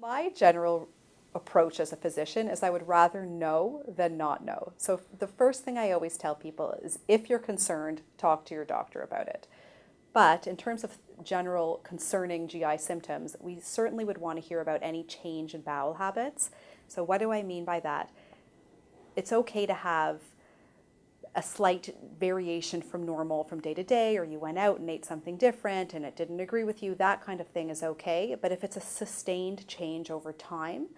My general approach as a physician is I would rather know than not know. So the first thing I always tell people is if you're concerned, talk to your doctor about it. But in terms of general concerning GI symptoms, we certainly would want to hear about any change in bowel habits. So what do I mean by that? It's okay to have a slight variation from normal from day to day, or you went out and ate something different and it didn't agree with you, that kind of thing is okay. But if it's a sustained change over time,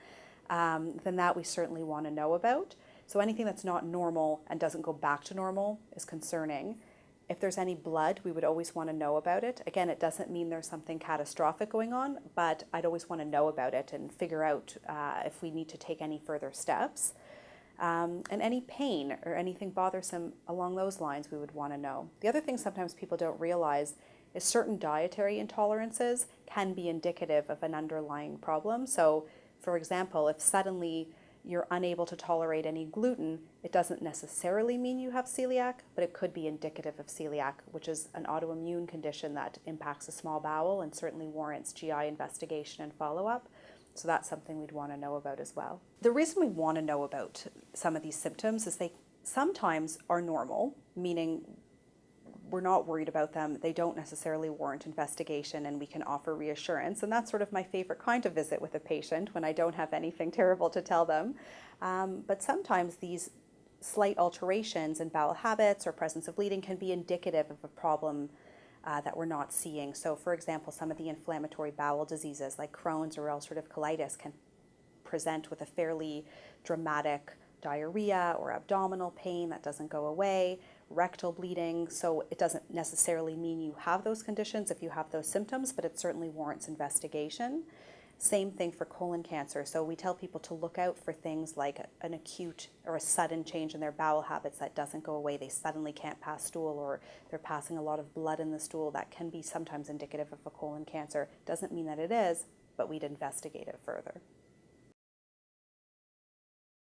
um, then that we certainly want to know about. So anything that's not normal and doesn't go back to normal is concerning. If there's any blood, we would always want to know about it. Again, it doesn't mean there's something catastrophic going on, but I'd always want to know about it and figure out uh, if we need to take any further steps. Um, and any pain or anything bothersome along those lines, we would want to know. The other thing sometimes people don't realize is certain dietary intolerances can be indicative of an underlying problem. So, for example, if suddenly you're unable to tolerate any gluten, it doesn't necessarily mean you have celiac, but it could be indicative of celiac, which is an autoimmune condition that impacts the small bowel and certainly warrants GI investigation and follow up. So that's something we'd want to know about as well. The reason we want to know about some of these symptoms is they sometimes are normal, meaning we're not worried about them. They don't necessarily warrant investigation and we can offer reassurance. And that's sort of my favorite kind of visit with a patient when I don't have anything terrible to tell them. Um, but sometimes these slight alterations in bowel habits or presence of bleeding can be indicative of a problem uh, that we're not seeing. So for example, some of the inflammatory bowel diseases like Crohn's or ulcerative colitis can present with a fairly dramatic diarrhea or abdominal pain that doesn't go away, rectal bleeding. So it doesn't necessarily mean you have those conditions if you have those symptoms, but it certainly warrants investigation. Same thing for colon cancer. So we tell people to look out for things like an acute or a sudden change in their bowel habits that doesn't go away. They suddenly can't pass stool or they're passing a lot of blood in the stool. That can be sometimes indicative of a colon cancer. Doesn't mean that it is, but we'd investigate it further.